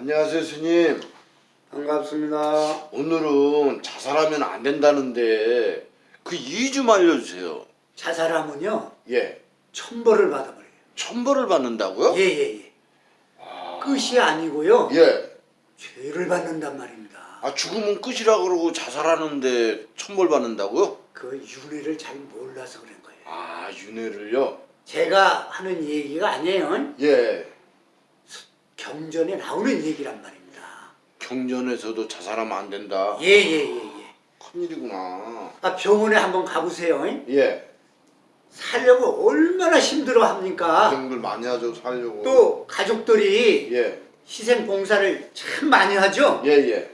안녕하세요 스님 반갑습니다. 오늘은 자살하면 안 된다는데 그 이유 좀 알려주세요 자살하면요 예 천벌을 받아버려요. 천벌을 받는다고요? 예예예. 끝이 아니고요 예. 죄를 받는단 말입니다. 아 죽으면 끝이라 그러고 자살하는데 천벌 받는다고요? 그 윤회를 잘 몰라서 그런 거예요. 아 윤회를요? 제가 하는 얘기가 아니에요. 예 경전에 나오는 얘기란 말입니다. 경전에서도 자살하면 안 된다 예예예예. 큰일이구나 아 병원에 한번 가보세요. 예 살려고 얼마나 힘들어 합니까? 고생들 많이 하죠 살려고 또 가족들이 예 희생 봉사를 참 많이 하죠. 예, 예,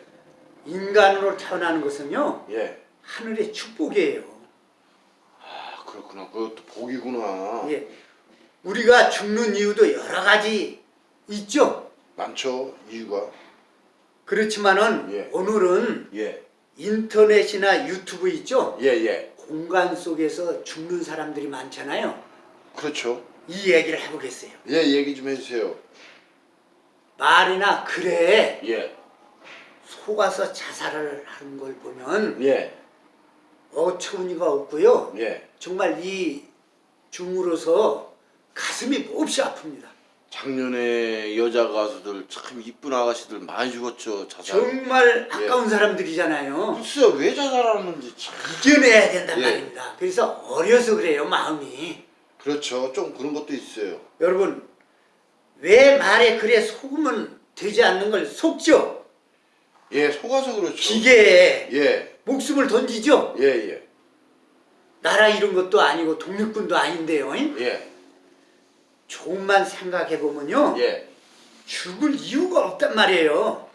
인간으로 태어나는 것은요 예. 하늘의 축복이에요. 아, 그렇구나. 그것도 복이구나. 예. 우리가 죽는 이유도 여러 가지 있죠. 많죠, 이유가. 그렇지만은 예. 오늘은 예, 인터넷이나 유튜브 있죠. 예, 예. 공간 속에서 죽는 사람들이 많잖아요. 그렇죠. 이 얘기를 해보겠어요. 예, 얘기 좀 해주세요. 말이나 글에 예, 속아서 자살을 하는 걸 보면 예, 어처구니가 없고요. 예. 정말 이 중으로서 가슴이 몹시 아픕니다. 작년에 여자 가수들 참 이쁜 아가씨들 많이 죽었죠, 자살. 정말 아까운 사람들이잖아요. 글쎄요, 왜 자살하는지 참. 이겨내야 된단 예. 말입니다. 그래서 어려서 그래요, 마음이. 그렇죠. 좀 그런 것도 있어요. 여러분, 왜 말에 그래 속으면 되지 않는 걸 속죠? 예, 속아서 그렇죠. 기계에 예, 목숨을 던지죠? 예, 예, 나라 이런 것도 아니고 독립군도 아닌데요. 예, 조금만 생각해보면요. 예. 죽을 이유가 없단 말이에요.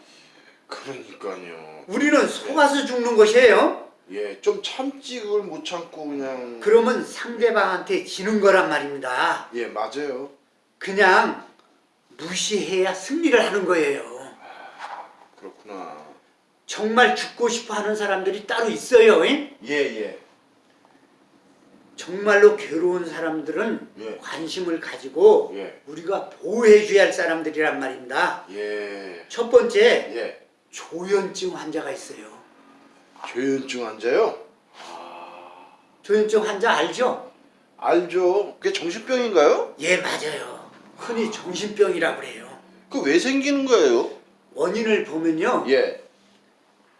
그러니까요. 우리는 속아서 죽는 것이에요. 예, 좀 참지 그걸 못 참고 그냥. 그러면 상대방한테 지는 거란 말입니다. 예, 맞아요. 그냥 무시해야 승리를 하는 거예요. 그렇구나. 정말 죽고 싶어 하는 사람들이 따로 있어요. 잉? 예, 예. 정말로 괴로운 사람들은 예. 관심을 가지고 예. 우리가 보호해줘야 할 사람들이란 말입니다. 예. 첫 번째, 예. 조현증 환자가 있어요. 조현증 환자요? 조현증 환자 알죠? 알죠. 그게 정신병인가요? 예, 맞아요. 흔히 정신병이라고 그래요. 그 왜 생기는 거예요? 원인을 보면요. 예.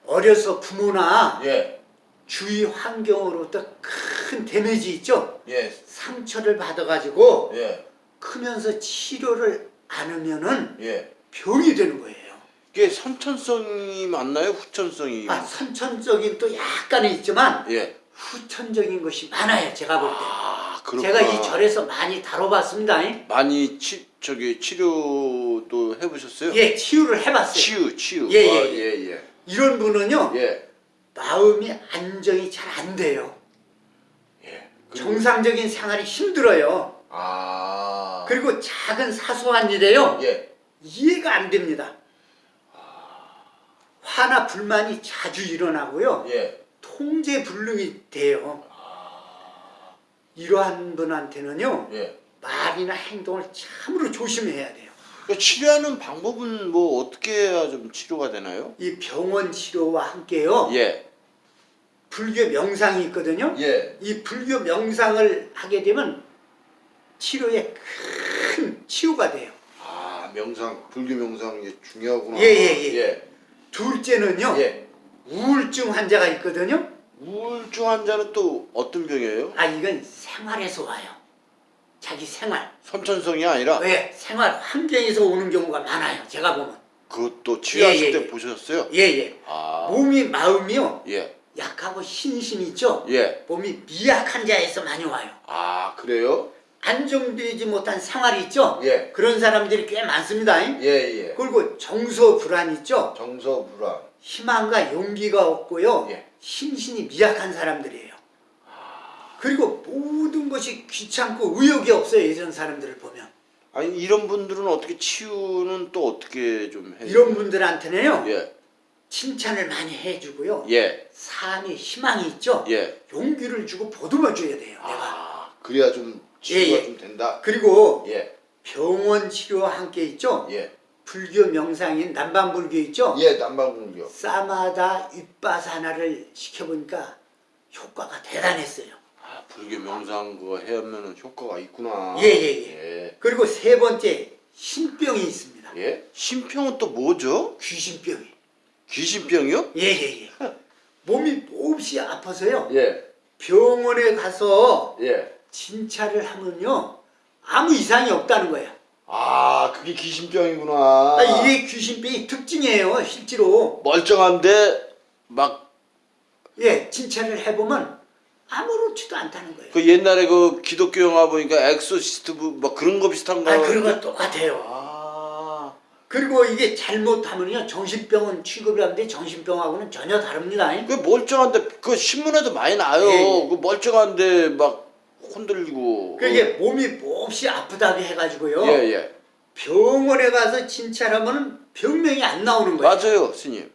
어려서 부모나 예. 주위 환경으로부터 큰 데미지 있죠? 예. 상처를 받아가지고 예. 크면서 치료를 안 하면은 예. 병이 되는 거예요. 그게 선천성이 맞나요? 후천성이? 아, 선천적인 또 약간은 있지만 예. 후천적인 것이 많아요. 제가 볼 때. 아. 제가 이 절에서 많이 다뤄봤습니다. 잉? 많이 치, 저기 치료도 해보셨어요? 예, 치유를 해봤어요. 치유, 치유. 예, 예, 아, 예. 예, 예. 이런 분은요. 예. 마음이 안정이 잘 안 돼요. 예. 정상적인 생활이 힘들어요. 아. 그리고 작은 사소한 일에요. 예. 이해가 안 됩니다. 화나 불만이 자주 일어나고요. 예. 통제 불능이 돼요. 이러한 분한테는요. 예. 말이나 행동을 참으로 조심해야 돼요. 그 치료하는 방법은 뭐 어떻게 해야 좀 치료가 되나요? 이 병원 치료와 함께요. 예. 불교 명상이 있거든요. 예. 이 불교 명상을 하게 되면 치료에 큰 치유가 돼요. 아, 명상, 불교 명상 이게 중요하구나. 예, 예, 예. 예. 둘째는요. 예. 우울증 환자가 있거든요. 우울증 환자는 또 어떤 병이에요? 아 이건 생활에서 와요. 자기 생활. 선천성이 아니라 왜? 생활 환경에서 오는 경우가 많아요. 제가 보면. 그것도 치료하실 예, 예, 때 예. 보셨어요? 예예. 아. 몸이 마음이요. 예. 약하고 신신 있죠. 예. 몸이 미약한 자에서 많이 와요. 아, 그래요? 안정되지 못한 생활이 있죠. 예. 그런 사람들이 꽤 많습니다. 예, 예. 그리고 정서 불안 있죠. 정서 불안. 희망과 용기가 없고요. 예. 심신이 미약한 사람들이에요. 그리고 것이 귀찮고 의욕이 없어요. 이런 사람들을 보면. 아니 이런 분들은 어떻게 치유는 또 어떻게 좀 해요? 이런 분들한테는요. 예. 칭찬을 많이 해주고요. 예. 삶에 희망이 있죠. 예. 용기를 주고 보듬어 줘야 돼요. 내가. 아, 그래야 좀 치유가 예, 예. 좀 된다. 그리고 예. 병원 치료와 함께 있죠. 예. 불교 명상인 남방불교 있죠? 예, 남방불교. 사마다 윗바사나를 시켜보니까 효과가 대단했어요. 아, 불교 명상 그거 해하면은 효과가 있구나. 예, 예, 예. 그리고 세 번째 신병이 있습니다. 예? 신병은 또 뭐죠? 귀신병이. 귀신병이요? 예 예 예. 몸이 몹시 아파서요. 예. 병원에 가서 예. 진찰을 하면요 아무 이상이 없다는 거예요. 아, 그게 귀신병이구나. 아, 이게 귀신병이 특징이에요, 실제로. 멀쩡한데 막그 예, 진찰을 해보면 아무렇지도 않다는 거예요. 그 옛날에 그 기독교 영화 보니까 엑소시스트 뭐- 뭐 그런 거 비슷한 거. 아, 그런 건 똑같아요. 아. 그리고 이게 잘못하면요 정신병은 취급을 하는데 정신병하고는 전혀 다릅니다. 그 멀쩡한데 그 신문에도 많이 나요. 예, 예. 그 멀쩡한데 막 흔들리고. 그게 몸이 몹시 아프다고 해가지고요. 예, 예. 병원에 가서 진찰하면 병명이 안 나오는 거예요. 맞아요, 스님.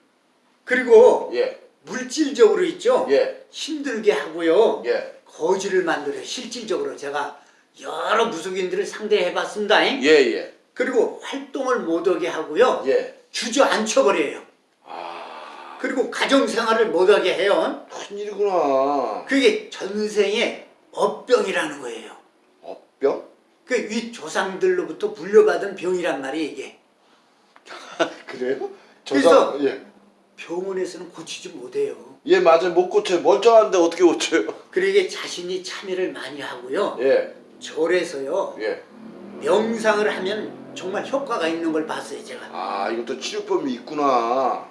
그리고 예. 물질적으로 있죠. 예. 힘들게 하고요. 예. 거지를 만들어요. 실질적으로 제가 여러 무속인들을 상대해 봤습니다. 예, 예. 그리고 활동을 못하게 하고요. 예. 주저앉혀 버려요. 아. 그리고 가정생활을 못하게 해요. 큰일이구나. 그게 전생의 업병이라는 거예요. 업병? 그 윗 조상들로부터 물려받은 병이란 말이에요 이게. 그래요? 그래서- 저사- 예. 병원에서는 고치지 못해요. 예, 맞아요. 못 고쳐요. 멀쩡한데 어떻게 고쳐요? 그러게 자신이 참여를 많이 하고요. 예. 절에서요. 예. 명상을 하면 정말 효과가 있는 걸 봤어요 제가. 아, 이것도 치료법이 있구나.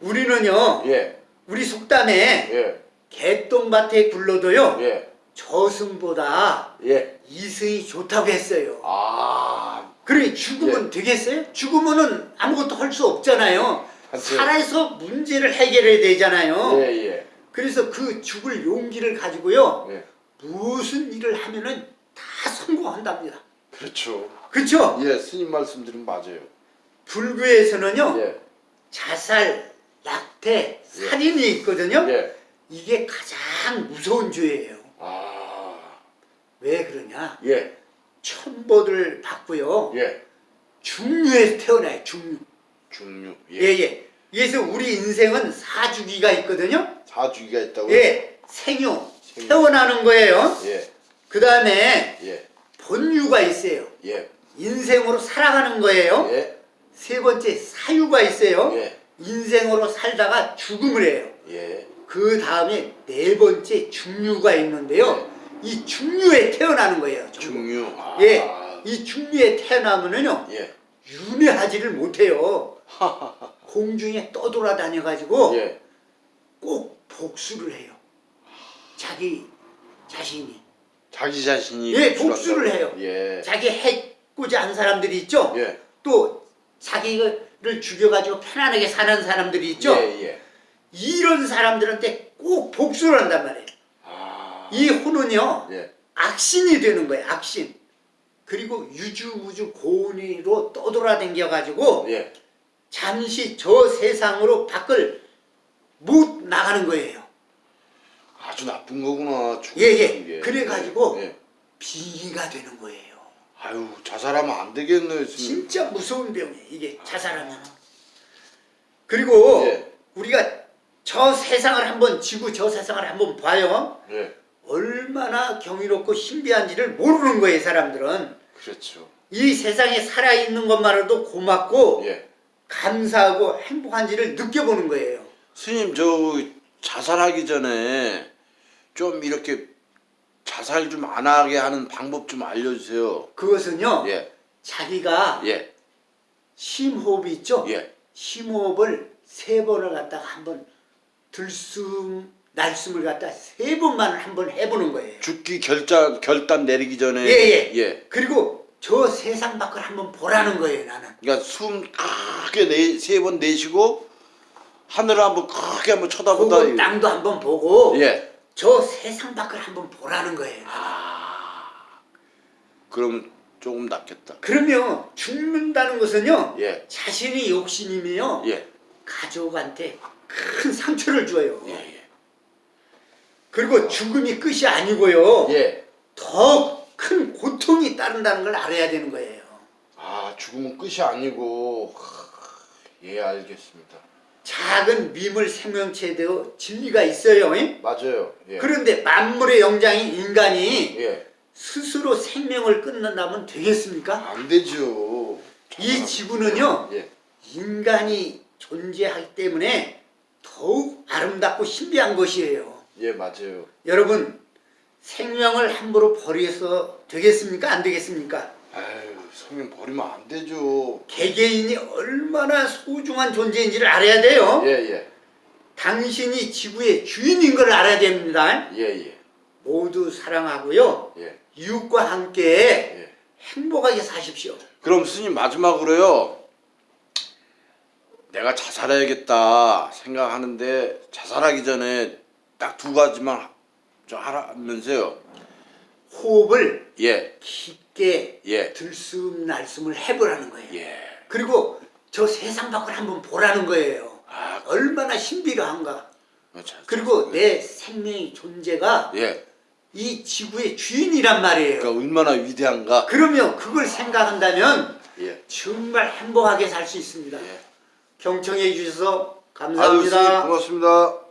우리는요. 예. 우리 속담에 예. 개똥밭에 굴러도요. 예. 저승보다 예. 이승이 좋다고 했어요. 아. 그래 죽으면 되겠어요? 죽으면은 아무것도 할 수 없잖아요. 살아서 문제를 해결해야 되잖아요. 예, 예. 그래서 그 죽을 용기를 가지고요. 예. 무슨 일을 하면은 다 성공한답니다. 그렇죠. 그렇죠? 예, 스님 말씀드리면 맞아요. 불교에서는요. 예. 자살, 낙태, 살인이 있거든요. 예. 이게 가장 무서운 죄예요. 아. 왜 그러냐? 예. 천보를 받고요. 예. 중류에서 태어나요. 중류. 중류. 예, 예. 예. 그래서 우리 인생은 사주기가 있거든요. 사주기가 있다고요? 예. 생유. 생유. 태어나는 거예요. 예. 그 다음에 예. 본유가 있어요. 예. 인생으로 살아가는 거예요. 예. 세 번째 사유가 있어요. 예. 인생으로 살다가 죽음을 해요. 예. 그 다음에 네 번째 중류가 있는데요. 이 중류에 태어나는 거예요. 중류. 아. 예. 이 중류에 태어나면은요. 예. 윤회하지를 못해요. 공중에 떠돌아다녀 가지고 예. 꼭 복수를 해요. 자기 자신이 자기 자신이 예, 복수를? 해요. 예. 자기 해고자 한 사람들이 있죠. 예. 또 자기를 죽여가지고 편안하게 사는 사람들이 있죠. 예, 예. 이런 사람들한테 꼭 복수를 한단 말이에요. 아. 이 혼은요 예. 악신이 되는 거예요. 악신. 그리고 유주무주 고운이로 떠돌아댕겨 가지고 예. 잠시 저 세상으로 밖을 못 나가는 거예요. 아주 나쁜 거구나. 죽은 예, 예. 게. 그래가지고 예. 빙의가 되는 거예요. 아유, 자살하면 안 되겠네, 스님. 진짜 무서운 병이에요. 이게 자살하면. 그리고 예. 우리가 저 세상을 한번 지구 저 세상을 한번 봐요. 예. 얼마나 경이롭고 신비한지를 모르는 거예요, 사람들은. 그렇죠. 이 세상에 살아있는 것만으로도 고맙고 예. 감사하고 행복한지를 느껴보는 거예요. 스님, 저 자살하기 전에 좀 이렇게 자살 좀 안 하게 하는 방법 좀 알려주세요. 그것은요, 예. 자기가 예. 심호흡이 있죠? 예. 심호흡을 세 번을 갖다가 한번 들숨, 날숨을 갖다 세 번만 한번 해보는 거예요. 죽기 결단 결단 내리기 전에 예, 예. 예. 그리고 저 세상 밖을 한번 보라는 거예요, 나는. 그러니까 숨 크게 내세번 내쉬고 하늘을 한번 크게 한번 쳐다보다 보고 땅도 한번 보고 예. 저 세상 밖을 한번 보라는 거예요. 그럼 조금 낫겠다. 그러면 죽는다는 것은요, 예. 자신이 욕심이며 예. 가족한테 큰 상처를 줘요. 예. 예. 그리고 죽음이 끝이 아니고요. 예. 더 큰 고통이 따른다는 걸 알아야 되는 거예요. 아 죽으면 끝이 아니고 하, 예 알겠습니다. 작은 미물 생명체도 진리가 있어요. 잉? 맞아요. 예. 그런데 만물의 영장인 인간이 예. 스스로 생명을 끊는다면 되겠습니까? 안 되죠. 이 지구는요 예. 인간이 존재하기 때문에 더욱 아름답고 신비한 것이에요. 예 맞아요. 여러분 생명을 함부로 버려서 되겠습니까? 안 되겠습니까? 아유 성령 버리면 안 되죠. 개개인이 얼마나 소중한 존재인지를 알아야 돼요. 예 예 당신이 지구의 주인인 걸 알아야 됩니다. 예 예 모두 사랑하고요. 예. 이웃과 함께 예. 행복하게 사십시오. 그럼 스님 마지막으로요. 내가 자살해야겠다 생각하는데 자살하기 전에 딱 두 가지만 좀 하라면서요. 호흡을 예. 깊게 예. 들숨 날숨을 해보라는 거예요. 예. 그리고 저 세상 밖을 한번 보라는 거예요. 아, 얼마나 신비로한가. 어, 자, 그리고 내 생명의 존재가 예. 이 지구의 주인이란 말이에요. 그러니까 얼마나 위대한가. 그러면 그걸 생각한다면 예. 정말 행복하게 살 수 있습니다. 예. 경청해 주셔서 감사합니다. 고맙습니다.